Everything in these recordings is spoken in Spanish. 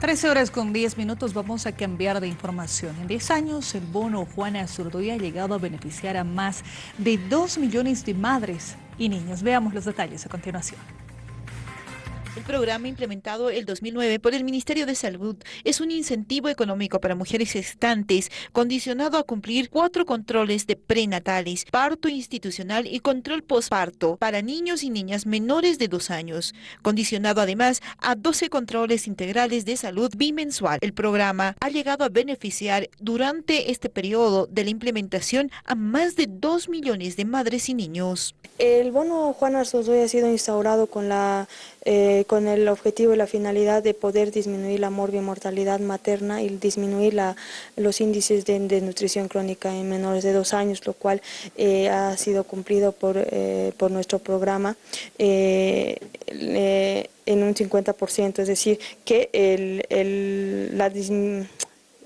13 horas con 10 minutos vamos a cambiar de información. En 10 años el bono Juana Zurduy ha llegado a beneficiar a más de 2 millones de madres y niños. Veamos los detalles a continuación. El programa implementado el 2009 por el Ministerio de Salud es un incentivo económico para mujeres gestantes condicionado a cumplir cuatro controles de prenatales, parto institucional y control posparto para niños y niñas menores de dos años, condicionado además a 12 controles integrales de salud bimensual. El programa ha llegado a beneficiar durante este periodo de la implementación a más de 2 millones de madres y niños. El bono Juan Arzozoy ha sido instaurado con la eh, con el objetivo y la finalidad de poder disminuir la morbimortalidad materna y disminuir los índices de desnutrición crónica en menores de dos años, lo cual eh, ha sido cumplido por, eh, por nuestro programa en un 50%, es decir, que el, el, la,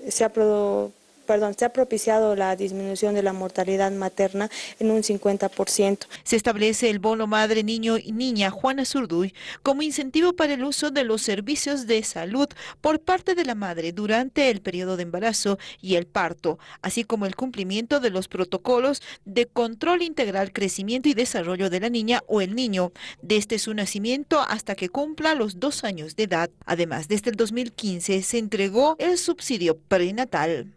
se ha producido perdón, se ha propiciado la disminución de la mortalidad materna en un 50%. Se establece el bono madre, niño y niña Juana Zurduy como incentivo para el uso de los servicios de salud por parte de la madre durante el periodo de embarazo y el parto, así como el cumplimiento de los protocolos de control integral, crecimiento y desarrollo de la niña o el niño desde su nacimiento hasta que cumpla los dos años de edad. Además, desde el 2015 se entregó el subsidio prenatal.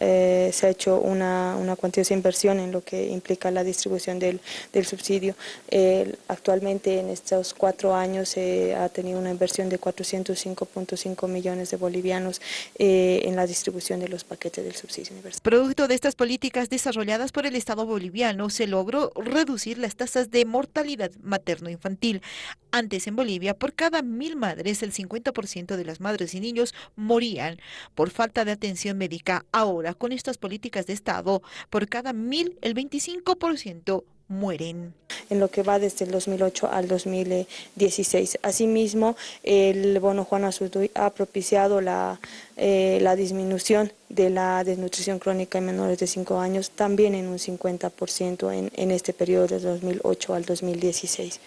Eh, se ha hecho una, una, cuantiosa inversión en lo que implica la distribución del, del subsidio. actualmente en estos cuatro años se ha tenido una inversión de 405.5 millones de bolivianos eh, en la distribución de los paquetes del subsidio universal. Producto de estas políticas desarrolladas por el Estado boliviano se logró reducir las tasas de mortalidad materno-infantil. Antes en Bolivia, por cada mil madres, el 50% de las madres y niños morían por falta de atención médica. Con estas políticas de Estado, por cada mil, el 25% mueren. En lo que va desde el 2008 al 2016. Asimismo, el bono Juan Azurduy ha propiciado la, eh, la disminución de la desnutrición crónica en menores de 5 años también en un 50% en, en este periodo de 2008 al 2016.